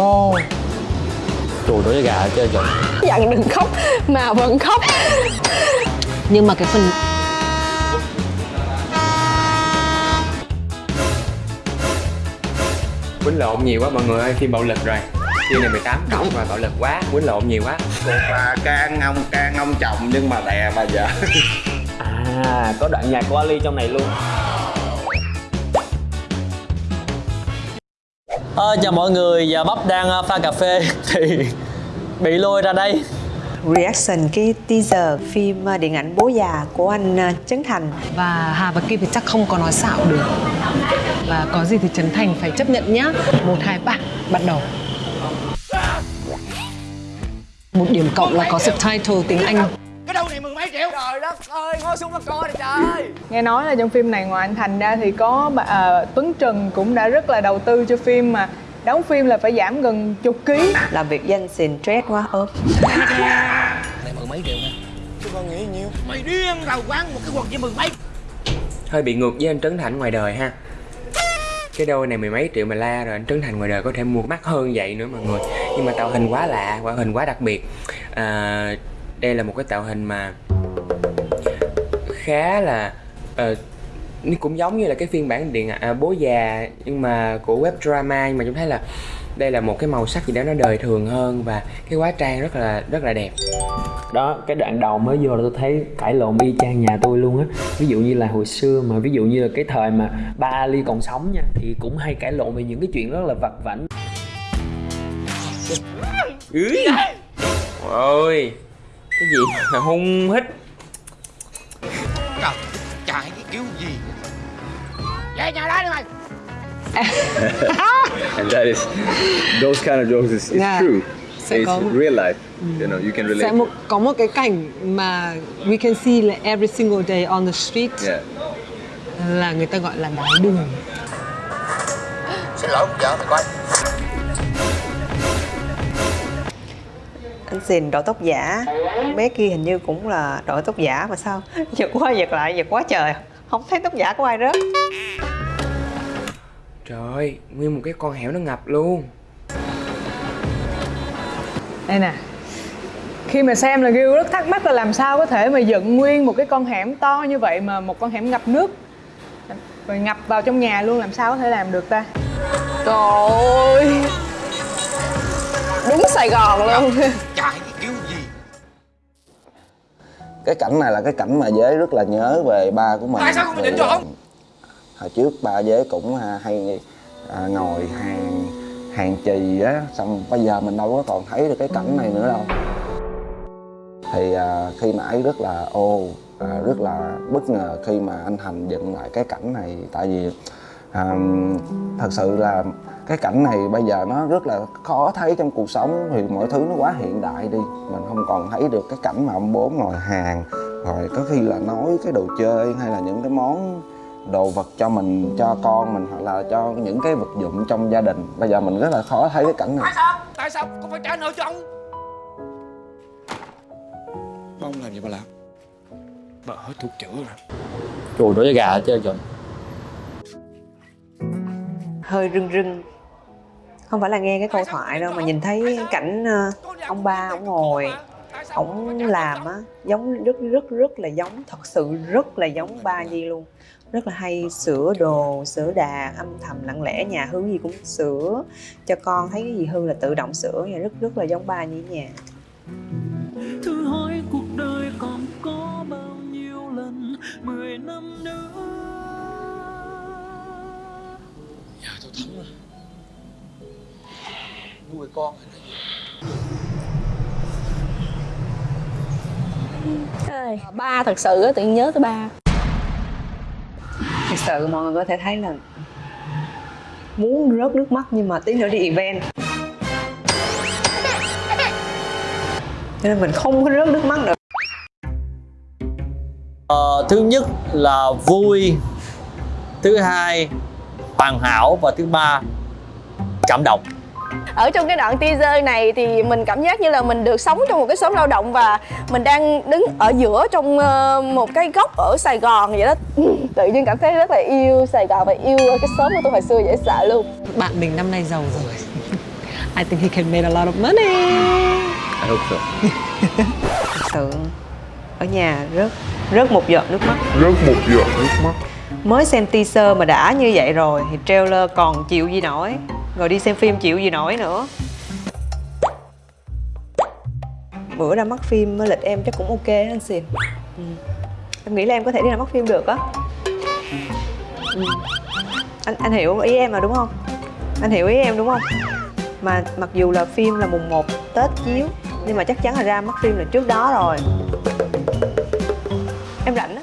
Ồ Trời da gà hết trơn trời Dặn đừng khóc mà vẫn khóc. Nhưng mà cái phần quýnh lộn nhiều quá mọi người ơi phim bạo lực rồi. Phim này 18 cộng và bạo lực quá quýnh lộn nhiều quá. Cuộc là can ông can ông chồng nhưng mà đè bà vợ. À có đoạn nhạc của Ali trong này luôn Ờ, chào mọi người, giờ Bắp đang ờ, pha cà phê thì bị lôi ra đây. Reaction cái teaser phim ờ, điện ảnh bố già của anh Trấn Thành. Và Hà và Kim thì chắc không có nói xạo được. Và có gì thì Trấn Thành phải chấp nhận nhá. Một hai ba bắt đầu. Một điểm cộng là có subtitle tiếng Anh Nghe nói là trong phim này ngoài anh Thành ra thì có à, Tuấn Trần cũng đã rất là đầu tư cho phim mà đóng phim là phải giảm gần chục ký. Làm việc danh xìn stress quá ốm. Hơi bị ngược với anh Trấn Thành ngoài đời ha. Cái đôi này mười mấy triệu mà la rồi anh Trấn Thành ngoài đời có thể mua mắc hơn vậy nữa mọi người. Nhưng mà tạo hình quá lạ tạo hình quá đặc biệt. À, đây là một cái tạo hình mà khá là nó cũng giống như là cái phiên bản điện à, bố già nhưng mà của web drama nhưng mà chúng thấy là đây là một cái màu sắc gì đó nó đời thường hơn và cái hóa trang rất là rất là đẹp. Đó, cái đoạn đầu mới vô là tôi thấy cãi lộn y chang nhà tôi luôn á. Ví dụ như là hồi xưa mà ví dụ như là cái thời mà ba Ali còn sống nha Thì cũng hay cãi lộn về những cái chuyện rất là vặt vảnh. Ôi Cái gì? Mà hung hít. And that is those kind of jokes is, is Yeah. true. Sẽ it's có- real life you know you can relate Sẽ một, có một cái cảnh mà we can see là every single day on the street yeah. là người ta gọi là đái đường anh xìn đội tóc giả bé kia hình như cũng là đội tóc giả mà sao? Giật qua giật lại giật quá trời. Không thấy tóc giả của ai rớt. Trời ơi, nguyên một cái con hẻo nó ngập luôn. Đây nè. Khi mà xem là Gil rất thắc mắc là làm sao có thể mà dựng nguyên một cái con hẻm to như vậy mà một con hẻm ngập nước? Rồi ngập vào trong nhà luôn làm sao có thể làm được ta? Trời ơi. Đúng Sài Gòn luôn cái cảnh này là cái cảnh mà dế rất là nhớ về ba của mình. Tại sao không định chọn hồi trước ba dế cũng à, hay à, ngồi hàng hàng chì á xong bây giờ mình đâu có còn thấy được cái cảnh này nữa đâu. Thì à, khi nãy rất là ô à, rất là bất ngờ khi mà anh thành dựng lại cái cảnh này. Tại vì à, thật sự là cái cảnh này bây giờ nó rất là khó thấy trong cuộc sống vì mọi thứ nó quá hiện đại đi. Mình không còn thấy được cái cảnh mà ông bố ngồi hàng rồi có khi là nói cái đồ chơi hay là những cái món đồ vật cho mình cho con mình hoặc là cho những cái vật dụng trong gia đình. Bây giờ mình rất là khó thấy cái cảnh này. Trời nổi da gà hết trơn trời hơi rưng rưng không phải là nghe cái câu thoại đâu mà nhìn thấy cảnh ờ, ông ba ông ngồi ông làm á giống rất rất rất là giống thật sự rất là giống ba Nhi luôn. Rất là hay sửa đồ sửa đạc âm thầm lặng lẽ nhà hư gì cũng sửa. Cho con thấy cái gì hư là tự động sửa nha rất rất là giống ba Nhi ở nhà Thử hỏi cuộc đời còn có bao nhiêu lần mười năm nữa Ba thật sự á, tự nhớ tới ba. Thật sự mọi người có thể thấy là muốn rớt nước mắt nhưng mà tí nữa đi event. Cho nên mình không có rớt nước mắt được Ờ, Thứ nhất là vui Thứ hai hoàn hảo Và thứ ba cảm động Ở trong cái đoạn teaser này thì mình cảm giác như là mình được sống trong một cái xóm lao động và mình đang đứng ở giữa trong ờ, một cái góc ở Sài Gòn vậy đó. Tự nhiên cảm thấy rất là yêu Sài Gòn và yêu cái xóm của tôi hồi xưa dễ sợ luôn. Bạn mình năm nay giàu rồi. I think he can make a lot of money I hope so. thật sự ở nhà rớt rớt một giọt nước mắt Rớt một giọt nước mắt. mới xem teaser mà đã như vậy rồi thì trailer còn chịu gì nổi rồi đi xem phim chịu gì nổi nữa. Bữa ra mắt phim lịch em chắc cũng ok anh xìm. Ừ. em nghĩ là em có thể đi ra mắt phim được á. Ừ. anh anh hiểu ý em mà đúng không? Anh hiểu ý em đúng không? Mà mặc dù là phim là mùng 1 tết chiếu nhưng mà chắc chắn là ra mắt phim là trước đó rồi. Em rảnh á.